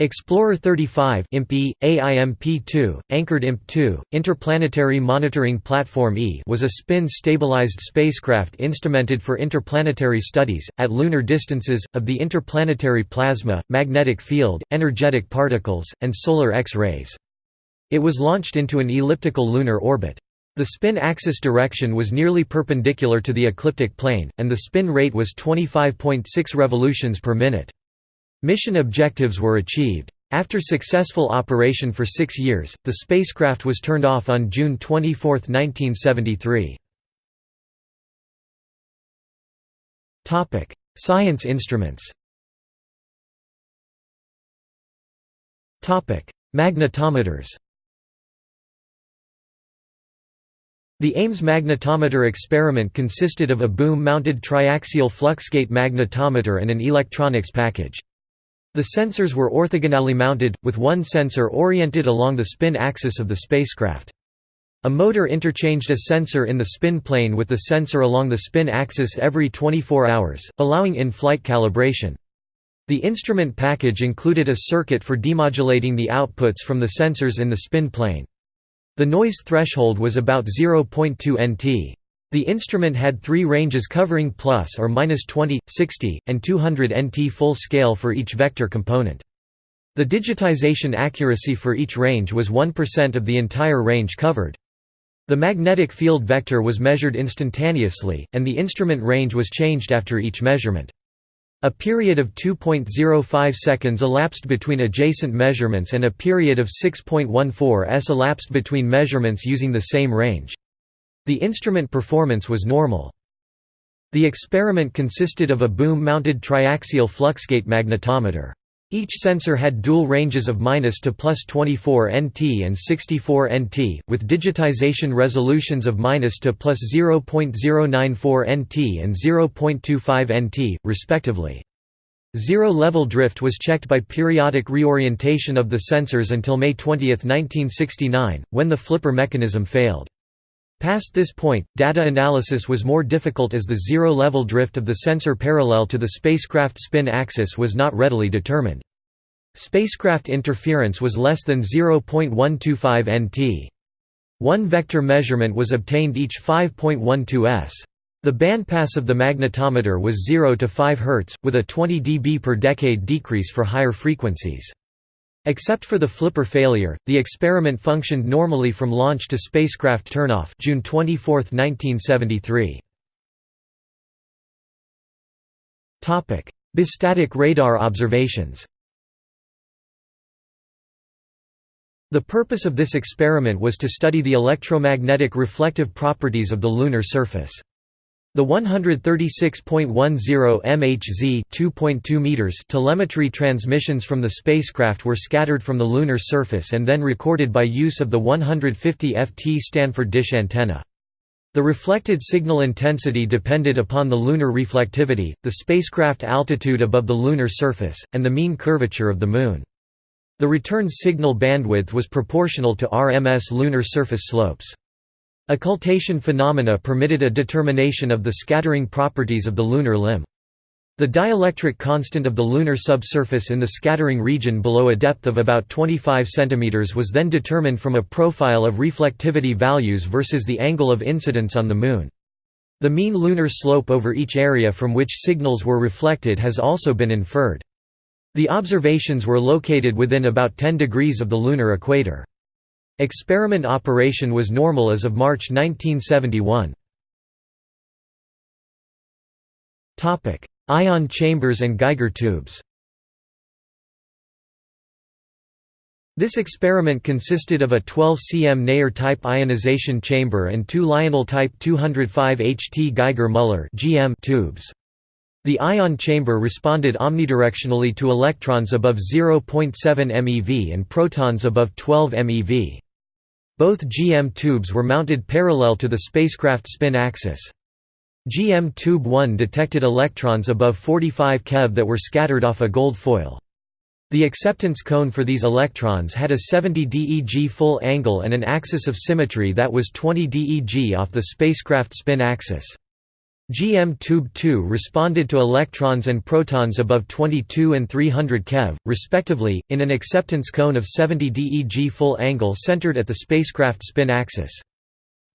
Explorer 35 IMP-E, AIMP-2, anchored IMP-2, Interplanetary Monitoring Platform E was a spin-stabilized spacecraft instrumented for interplanetary studies, at lunar distances, of the interplanetary plasma, magnetic field, energetic particles, and solar X-rays. It was launched into an elliptical lunar orbit. The spin axis direction was nearly perpendicular to the ecliptic plane, and the spin rate was 25.6 revolutions per minute. Mission objectives were achieved. After successful operation for six years, the spacecraft was turned off on June 24, 1973. Science instruments Magnetometers The Ames magnetometer experiment consisted of a boom-mounted triaxial fluxgate magnetometer and an electronics package. The sensors were orthogonally mounted, with one sensor oriented along the spin axis of the spacecraft. A motor interchanged a sensor in the spin plane with the sensor along the spin axis every 24 hours, allowing in-flight calibration. The instrument package included a circuit for demodulating the outputs from the sensors in the spin plane. The noise threshold was about 0.2 nt. The instrument had three ranges covering plus or minus 20, 60, and 200 nt full scale for each vector component. The digitization accuracy for each range was 1% of the entire range covered. The magnetic field vector was measured instantaneously, and the instrument range was changed after each measurement. A period of 2.05 seconds elapsed between adjacent measurements and a period of 6.14 s elapsed between measurements using the same range. The instrument performance was normal. The experiment consisted of a boom-mounted triaxial fluxgate magnetometer. Each sensor had dual ranges of minus to plus 24 nt and 64 nt, with digitization resolutions of minus to plus 0.094 nt and 0.25 nt, respectively. Zero-level drift was checked by periodic reorientation of the sensors until May 20, 1969, when the flipper mechanism failed. Past this point, data analysis was more difficult as the zero-level drift of the sensor parallel to the spacecraft spin axis was not readily determined. Spacecraft interference was less than 0.125 nt. One vector measurement was obtained each 5.12 s. The bandpass of the magnetometer was 0 to 5 Hz, with a 20 dB per decade decrease for higher frequencies. Except for the flipper failure, the experiment functioned normally from launch to spacecraft turnoff June 24, 1973. Bistatic radar observations The purpose of this experiment was to study the electromagnetic reflective properties of the lunar surface. The 136.10 MHz (2.2 meters) telemetry transmissions from the spacecraft were scattered from the lunar surface and then recorded by use of the 150 FT Stanford dish antenna. The reflected signal intensity depended upon the lunar reflectivity, the spacecraft altitude above the lunar surface, and the mean curvature of the Moon. The return signal bandwidth was proportional to RMS lunar surface slopes. Occultation phenomena permitted a determination of the scattering properties of the lunar limb. The dielectric constant of the lunar subsurface in the scattering region below a depth of about 25 cm was then determined from a profile of reflectivity values versus the angle of incidence on the Moon. The mean lunar slope over each area from which signals were reflected has also been inferred. The observations were located within about 10 degrees of the lunar equator. Experiment operation was normal as of March 1971. Ion chambers and Geiger tubes This experiment consisted of a 12 cm Neher-type ionization chamber and two Lionel-type 205 HT Geiger-Müller tubes. The ion chamber responded omnidirectionally to electrons above 0.7 MeV and protons above 12 MeV. Both GM tubes were mounted parallel to the spacecraft spin axis. GM Tube 1 detected electrons above 45 keV that were scattered off a gold foil. The acceptance cone for these electrons had a 70 DEG full angle and an axis of symmetry that was 20 DEG off the spacecraft spin axis. GM Tube 2 responded to electrons and protons above 22 and 300 keV, respectively, in an acceptance cone of 70 DeG full angle centered at the spacecraft spin axis.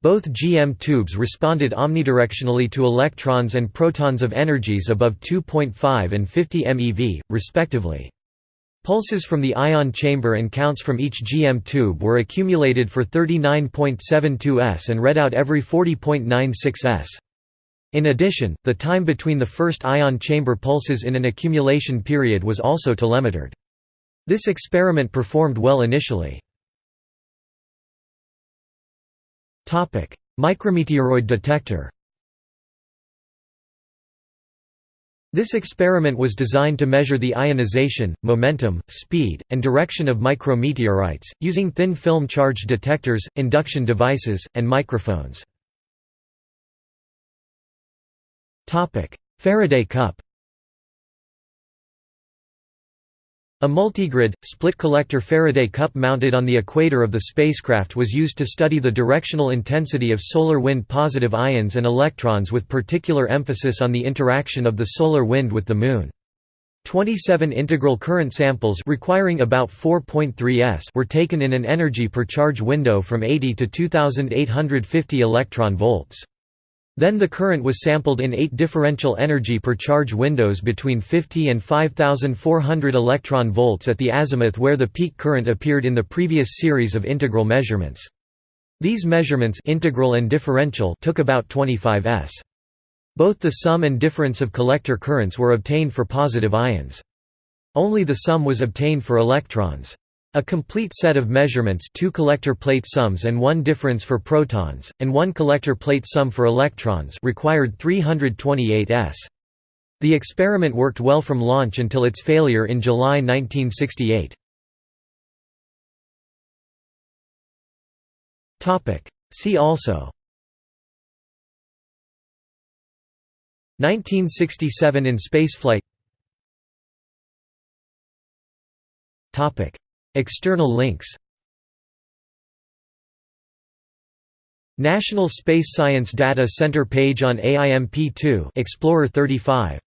Both GM tubes responded omnidirectionally to electrons and protons of energies above 2.5 and 50 MeV, respectively. Pulses from the ion chamber and counts from each GM tube were accumulated for 39.72 s and read out every 40.96 s. In addition, the time between the first ion chamber pulses in an accumulation period was also telemetered. This experiment performed well initially. Micrometeoroid detector This experiment was designed to measure the ionization, momentum, speed, and direction of micrometeorites, using thin film charge detectors, induction devices, and microphones. Faraday cup A multigrid, split-collector Faraday cup mounted on the equator of the spacecraft was used to study the directional intensity of solar wind positive ions and electrons with particular emphasis on the interaction of the solar wind with the Moon. 27 integral current samples requiring about 4.3 s were taken in an energy per charge window from 80 to 2850 electron volts. Then the current was sampled in eight differential energy per charge windows between 50 and 5400 electron volts at the azimuth where the peak current appeared in the previous series of integral measurements. These measurements integral and differential took about 25 s. Both the sum and difference of collector currents were obtained for positive ions. Only the sum was obtained for electrons. A complete set of measurements two collector plate sums and one difference for protons, and one collector plate sum for electrons required 328 s. The experiment worked well from launch until its failure in July 1968. See also 1967 in spaceflight External links National Space Science Data Center page on AIMP2 Explorer 35